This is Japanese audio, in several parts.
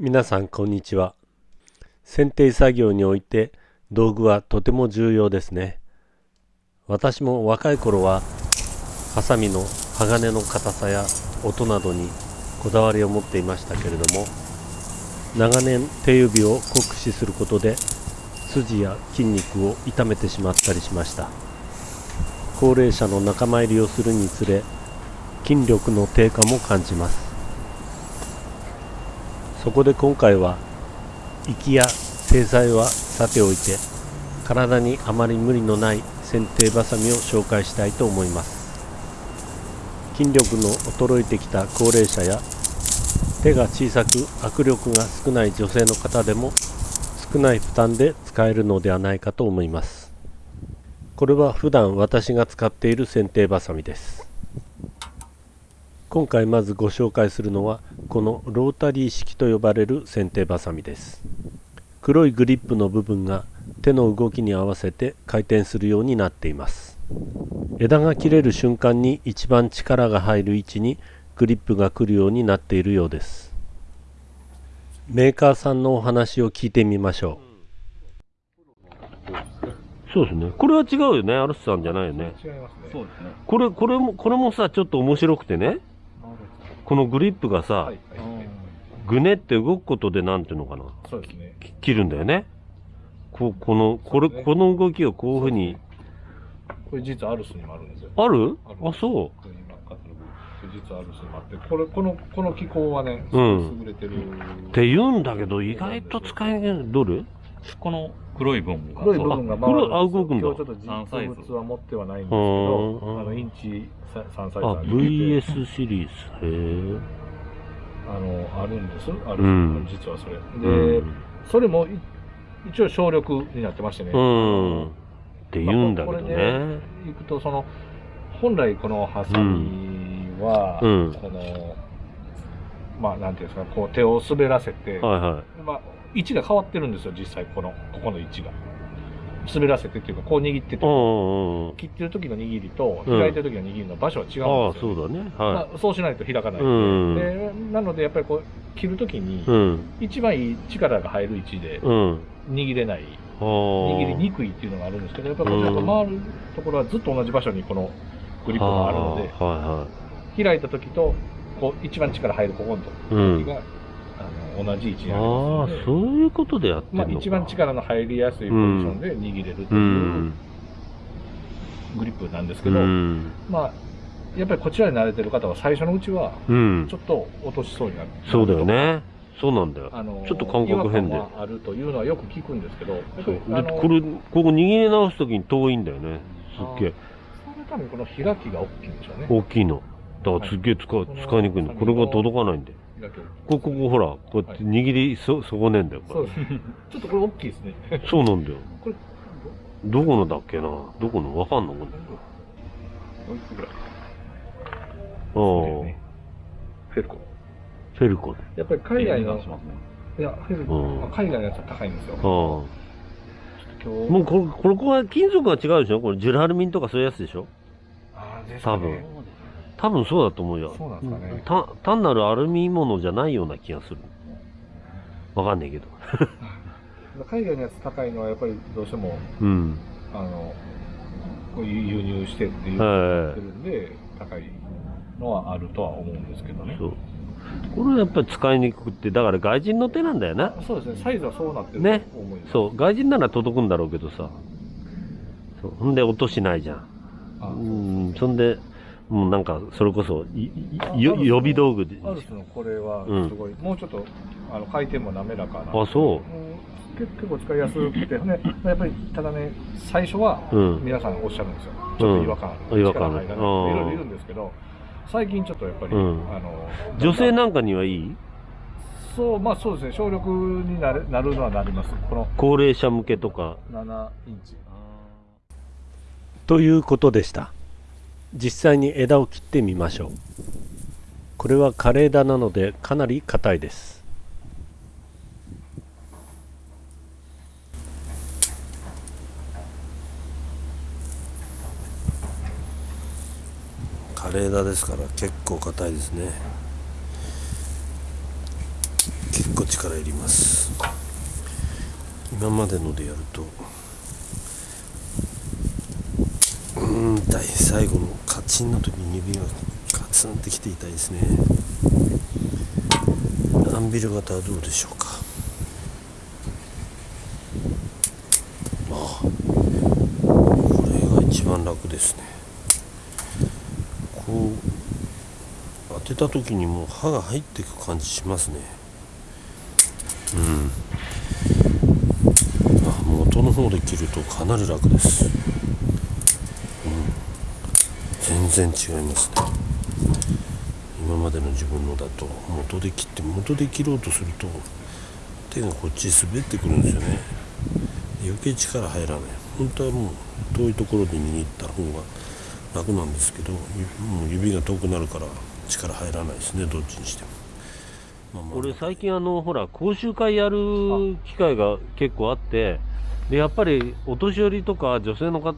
皆さんこんにちは。剪定作業において道具はとても重要ですね。私も若い頃はハサミの鋼の硬さや音などにこだわりを持っていましたけれども長年手指を酷使することで筋や筋肉を痛めてしまったりしました。高齢者の仲間入りをするにつれ筋力の低下も感じます。そこで今回は息や制裁はさておいて体にあまり無理のない剪定バサミを紹介したいと思います。筋力の衰えてきた高齢者や手が小さく握力が少ない女性の方でも少ない負担で使えるのではないかと思います。これは普段私が使っている剪定バサミです。今回まずご紹介するのはこのロータリー式と呼ばれる剪定バサミです。黒いグリップの部分が手の動きに合わせて回転するようになっています。枝が切れる瞬間に一番力が入る位置にグリップが来るようになっているようです。メーカーさんのお話を聞いてみましょう。そうですね。これは違うよね。アルスさんじゃないよね。違いますね。そうですね。これこれもこれもさちょっと面白くてねこのグリップがさ、ぐねって動くことでなんていうのかな？そうですね。き切るんだよね。ここのこれ、この動きをこういうふうにこれ実はアルスにもあるんですよ。ある？あるあそう。実はアルスにもあって、これこのこの機構はね、すうん。優れてる。って言うんだけど意外と使いにどれ？この黒い部分が。黒い部分があ黒いあ動くんだ。今日ちょっと実物は持ってはないんですけうど、んあのインチさ3サイズああるんで。VS シリーズ。へえあのあるんです。ある、うん。実はそれ。で、うん。それもい一応省力になってましてね。うん。って言うんだけどまあこれねいくとその本来このハサミは、うん。このまあなんていうんですかこう手を滑らせて、はいはまあ位置が変わってるんですよ実際このここの位置が。滑らせてっていうかこう握ってて。いうんうんうん。切ってる時の握りとうん開いてる時の握りの場所は違うんですあよ、あそうだね。まはあ、そうしないと開かない。うん。でなのでやっぱりこう切る時にいうん。一番いい力が入る位置でうん。握れない。あ握りにくくいっていうのがあるんですけどやっぱりこれ回るところはずっと同じ場所にこのグリップがあるのでは開いた時とこう一番力入るここのいはいうん。時が、同じ位置にありああますので。そういうことでやってんまあ、一番力の入りやすいポジションで握れるとういうん。グリップなんですけうど、ん。まあやっぱりこちらに慣れてる方は最初のうちはうん。ちょっと落としそうになる、そうだよね。そうなんだよ。あのちょっと感覚変で。違和感はあるというのはよく聞くんですけどやっぱそうりあのでこれここ握り直すときに遠いんだよね。すっげえ。そのためにこの開きが大きいんでしょうね。大きいの。だからすっげえ使う使いにくいのこれが届かないんだよこここほらこうやって握りそ損ねんだよこそうです ちょっとこれ大きいですね。れそうなんだよ。これどこのだっけな？どこの？わかんの？これ。おいくつぐらいああ。ね。フェルコ。フェルコやっぱり海外のしますね。いやフェルコ、うん。海外のやつは高いんですよ。ああ。もうこれこれこは金属が違うでしょ？これジュラルミンとかそういうやつでしょ？あーですかね。多分多分そうだと思うよ。そうなんですかね。た単なるアルミものじゃないような気がする。わかんないけど。海外のやつ高いのはやっぱりどうしてもうん。あのこういう輸入してっていうはてるんで高いのはあるとは思うんですけどね。いそう。これはやっぱり使いにくくてだから外人の手なんだよな。そうですね。サイズはそうなってるね。そう。外人なら届くんだろうけどさ。そう。ほんで音しないじゃん。あうん。そんでもうなんかそれこそいいよ予備道具で。アルスのこれはすごい、もうちょっとあの回転も滑らかな。あそう。うん。結結構使いやすくて、ね、やっぱりただね最初はうん。皆さんおっしゃるんですよ、ちょっと違和感ある、違和感いいろいろいるんですけど最近ちょっとやっぱり、うん。あの女性なんかにはいい？そうまあそうですね。省力になるなるのはなります。この高齢者向けとか。7インチ。ということでした実際に枝を切ってみましょう。これは枯れ枝なのでかなり硬いです。枯れ枝ですから結構硬いですね。結構力いります。今までのでやるとうん痛い最後のカチンの時に指がカツンってきて痛いですね。アンビル型はどうでしょうか。ああこれが一番楽ですね。こう当てた時にもう刃が入っていく感じしますね。うん。あ元の方で切るとかなり楽です、全然違いますね。今までの自分のだと元で切って元で切ろうとすると手がこっちに滑ってくるんですよね。余計力入らない。本当はもう遠いところで握った方が楽なんですけどもう指が遠くなるから力入らないですねどっちにしても、まあまあ。俺最近あのほら講習会やる機会が結構あってでやっぱりお年寄りとか女性の方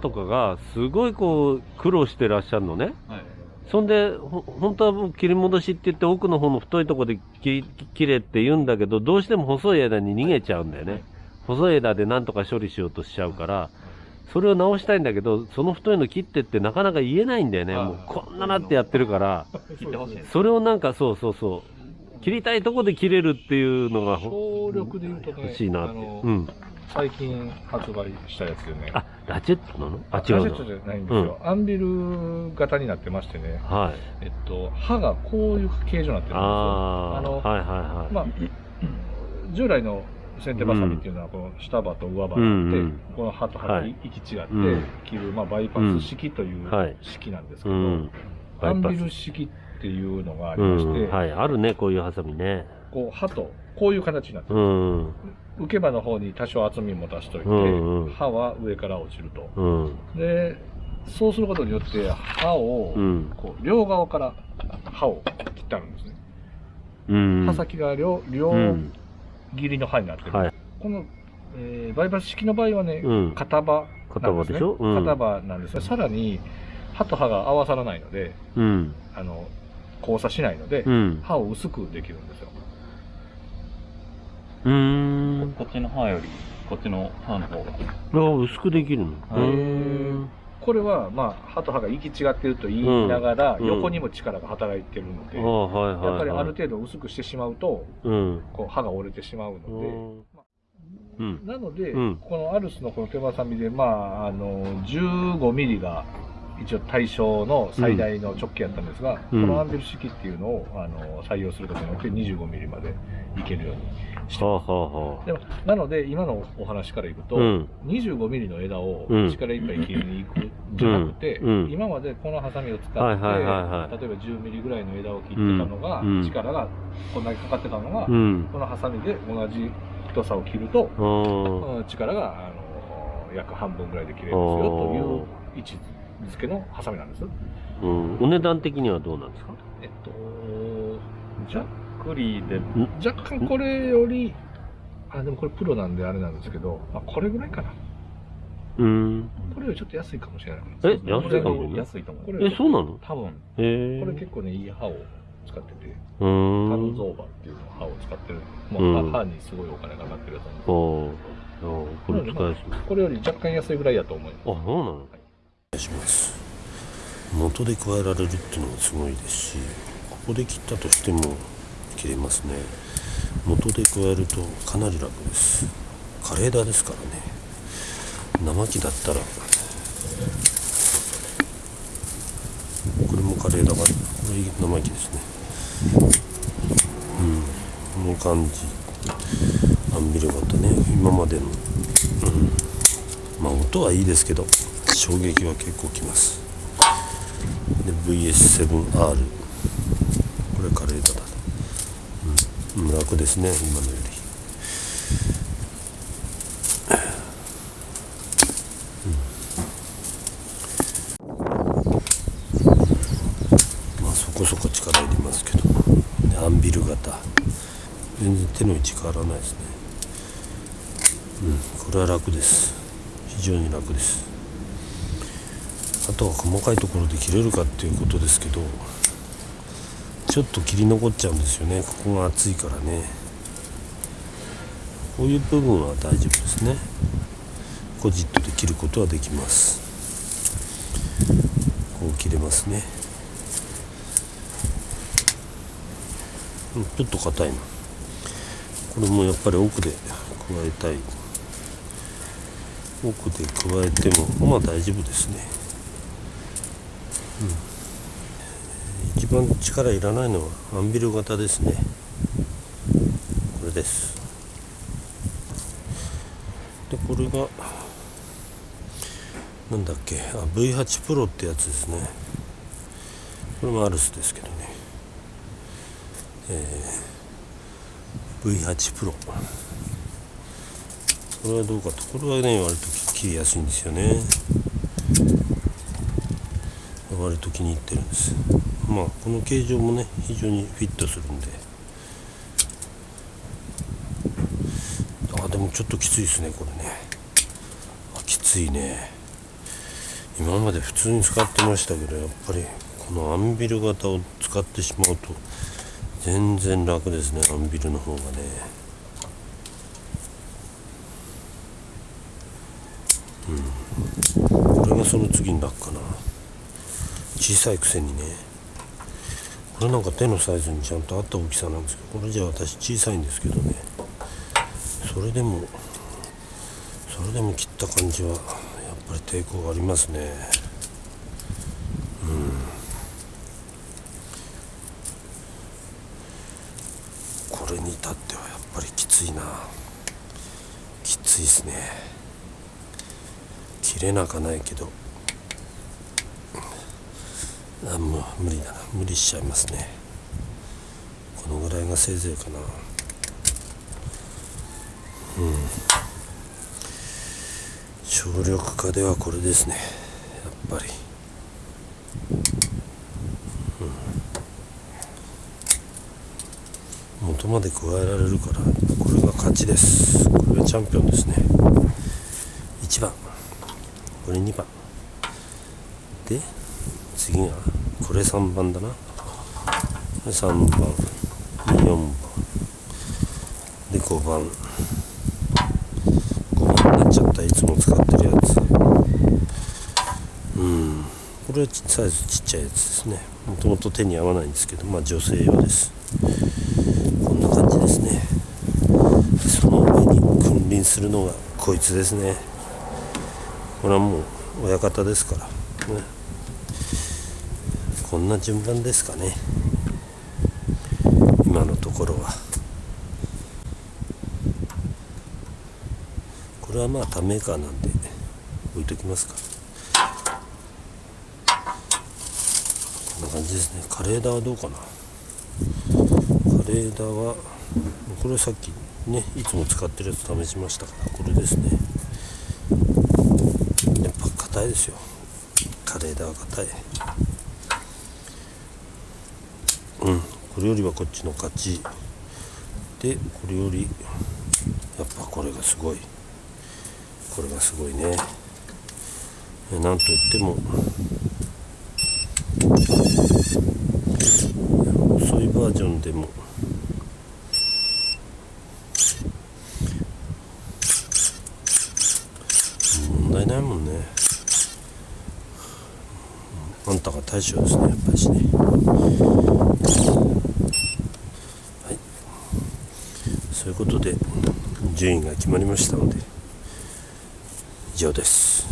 とかがすごいこう苦労してらっしゃるのね。はい。そんでほ本当はもう切り戻しって言って奥の方の太いところで切切れって言うんだけどどうしても細い枝に逃げちゃうんだよね。細い枝でなんとか処理しようとしちゃうからそれを直したいんだけどその太いの切ってってなかなか言えないんだよね。もうこんななってやってるから。それをなんかそうそうそう。切りたいとこで切れるっていうのがね欲しいなって。うん最近発売したやつでね。あラチェットなの？あ違うのラジェットじゃないんですよ、アンビル型になってましてね。はい。えっと刃がこういう形状になってるんですよ。ああのはいはいはい。まあ 従来の剪定バサミっていうのはこの下刃と上刃があって、うんうんこの刃と刃がはい。行き違ってうん。切る、まあ、バイパス式というはい式なんですけど、うん。アンビル式っていうのがあスりまして、うん。はい。あるねこういうハサミねこう刃とこういう形になってうる、ん。受け刃の方に多少厚みも足しといて、うんうん。刃は上から落ちると。うん。でそうすることによって刃を、うん。こう両側から刃を切ってあるんですね、うん。刃先が両両うん。切りの刃になってる、はい。この、えーバイパス式の場合はね、うん。片刃片刃でしょ？うん。片刃なんですねさらに刃と刃が合わさらないのでうん。あの交差しないので、うん。刃を薄くできるんですようーん。こっちの刃より、こっちの刃の方が。あ薄くできるの。これは、まあ、刃と刃が行き違ってると言いながら、うん。横にも力が働いてるので、やっぱりあはいる程度薄くしてしまうとうん。こう刃が折れてしまうので、うん。なので、うん。このアルスのこの手ばさみで、まあ、あの15ミリが一応対象の最大の直径やったんですが、うん。このアンビル式っていうのをあの採用することによって25ミリまでいけるようにしてはあます。はあはあでもなので、今のお話からいくと、うん。25ミリの枝をうん。力いっぱい切りに行くんじゃなくて、うん。うん。今までこのハサミを使って、はいはいはいはい。例えば10ミリぐらいの枝を切ってたのが、うん。うん。力がこんだけかかってたのが、うん。このハサミで同じ太さを切ると、力があの約半分ぐらいで切れるんですよという位置づけのハサミなんです。うん。お値段的にはどうなんですか？えっと、じゃクリで、若干これより、あ、でもこれプロなんであれなんですけど、まあ、これぐらいかな。うん。これよりちょっと安いかもしれない。え安いかもね。安いと思う。これえそうなの？多分、へえ。これ結構ね、いい刃を使ってて、うターん。ルゾーバっていうの刃を使ってる。もうんう刃にすごいお金かかってるやつなんですこれ使いやす。いあこれより若干安いぐらいやと思います。そうなの？お願いします。元で加えられるっていうのがすごいですしここで切ったとしても切れますね。元で加えるとかなり楽です。枯れ枝ですからね。生木だったらこれも枯れ枝がこれ生木ですね。うん。この感じ。アンビル型ね。今までのまあ音はいいですけど衝撃は結構きます。で VS7R これカレーだ、楽ですね今のより。まあそこそこ力いりますけどアンビル型。全然手の位置変わらないですね。うんこれは楽です。非常に楽です。あとは細かいところで切れるかっていうことですけど。ちょっと切り残っちゃうんですよね。ここが厚いからね。こういう部分は大丈夫ですね。コジットで切ることはできます。こう切れますね。ちょっと硬いな。これもやっぱり奥で加えたい。奥で加えてもまあ大丈夫ですね、うん、番力いらないのはアンビル型ですね。これです。でこれがなんだっけ。あ V8 プロってやつですね。これもアルスですけどね。えー、V8 プロ。これはどうかと。これはね割と切りやすいんですよね。割と気に入ってるんですまあこの形状もね非常にフィットするんで。あでもちょっときついですねこれね。あきついね。今まで普通に使ってましたけどやっぱりこのアンビル型を使ってしまうと全然楽ですねアンビルの方がね。うん。これがその次に楽かな。小さいくせにね。これなんか手のサイズにちゃんと合った大きさなんですけどこれじゃ私小さいんですけどね。それでもそれでも切った感じはやっぱり抵抗がありますね。うん。これに至ってはやっぱりきついな。きついですね。切れなかないけど。あもう無理だな。無理しちゃいますね。このぐらいがせいぜいかな。うん。省力化ではこれですね。やっぱり。うん。元まで加えられるからこれが勝ちです。これがチャンピオンですね。1番。これ2番。で次がこれ3番だな。3番。4番。で5番。5番になっちゃった。いつも使ってるやつ。うん。これはサイズちっちゃいやつですね。もともと手に合わないんですけどまあ女性用です。こんな感じですね。その上に君臨するのがこいつですね。これはもう親方ですから。ね。こんな順番ですかね。今のところは。これはまあ他メーカーなんで置いときますか。こんな感じですね。カレーダはどうかな。カレーダーはこれさっきねいつも使ってるやつ試しましたからこれですね。やっぱ硬いですよ。カレーダは硬いうんこれよりはこっちの勝ち。でこれよりやっぱこれがすごい。これがすごいね。なんといっても遅いバージョンでも問題ないもんね。あんたが大将ですねやっぱりしねはいそういうことで順位が決まりましたので以上です。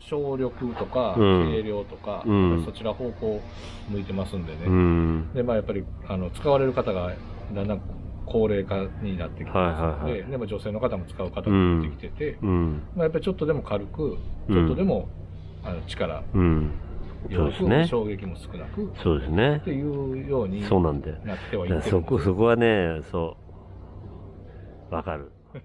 省力とかうん。軽量とか、うん。そちら方向向いてますんでね、うん。でまあ、やっぱりあの使われる方がだんだん高齢化になってきてはいますので、はいはい。でも女性の方も使う方が出てきてて、うん。まあ、やっぱりちょっとでも軽く、うん。ちょっとでもあの力うんそうですね。衝撃も少なくっそうですね。ていうようにそうなんだよなってはいそこそこはねそう。わかる。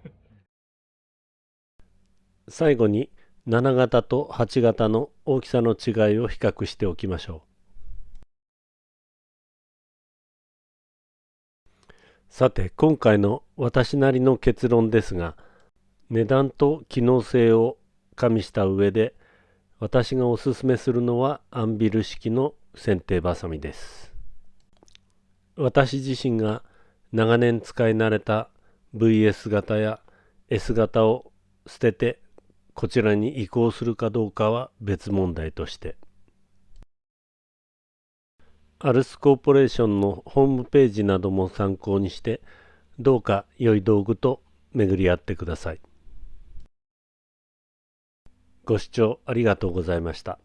最後に7型と8型の大きさの違いを比較しておきましょう。さて今回の私なりの結論ですが値段と機能性を加味した上で私がおすすめするのはアンビル式の剪定バサミです私自身が長年使い慣れた VS 型や S 型を捨ててこちらに移行するかどうかは別問題としてアルスコーポレーションのホームページなども参考にしてどうか良い道具と巡り合ってください。ご視聴ありがとうございました。